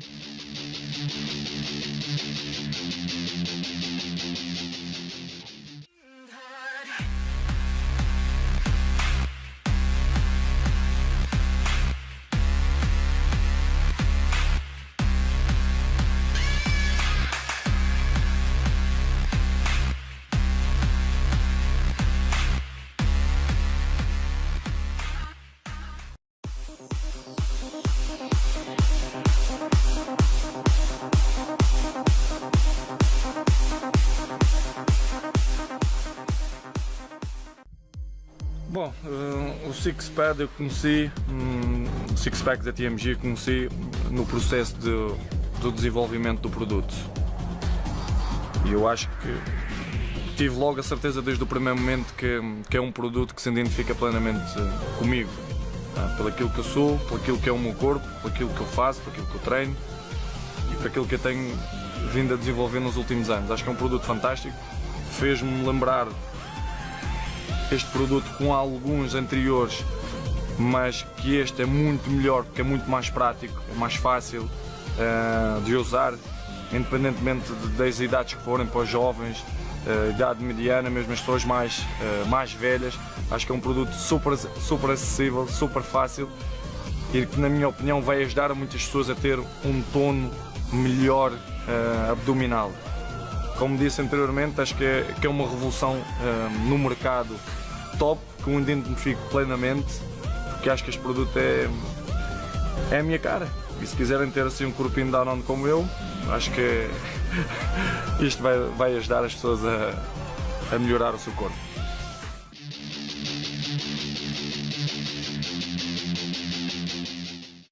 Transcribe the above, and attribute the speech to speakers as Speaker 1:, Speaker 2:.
Speaker 1: Thank you. Bom, uh, o Six Pad eu conheci, um, o Six Pack da TMG eu conheci no processo de, do desenvolvimento do produto. E eu acho que tive logo a certeza desde o primeiro momento que, que é um produto que se identifica plenamente comigo. Tá? Pelo aquilo que eu sou, pelo aquilo que é o meu corpo, pelo aquilo que eu faço, pelo aquilo que eu treino e por aquilo que eu tenho vindo a desenvolver nos últimos anos. Acho que é um produto fantástico, fez-me lembrar este produto com alguns anteriores, mas que este é muito melhor porque é muito mais prático, é mais fácil uh, de usar, independentemente das idades que forem para os jovens, uh, idade mediana, mesmo as pessoas mais, uh, mais velhas. Acho que é um produto super, super acessível, super fácil e que na minha opinião vai ajudar muitas pessoas a ter um tono melhor abdominal. Como disse anteriormente, acho que é, que é uma revolução no mercado top, que eu identifico plenamente, porque acho que este produto é, é a minha cara. E se quiserem ter assim um corpinho down on como eu, acho que isto vai, vai ajudar as pessoas a, a melhorar o seu corpo.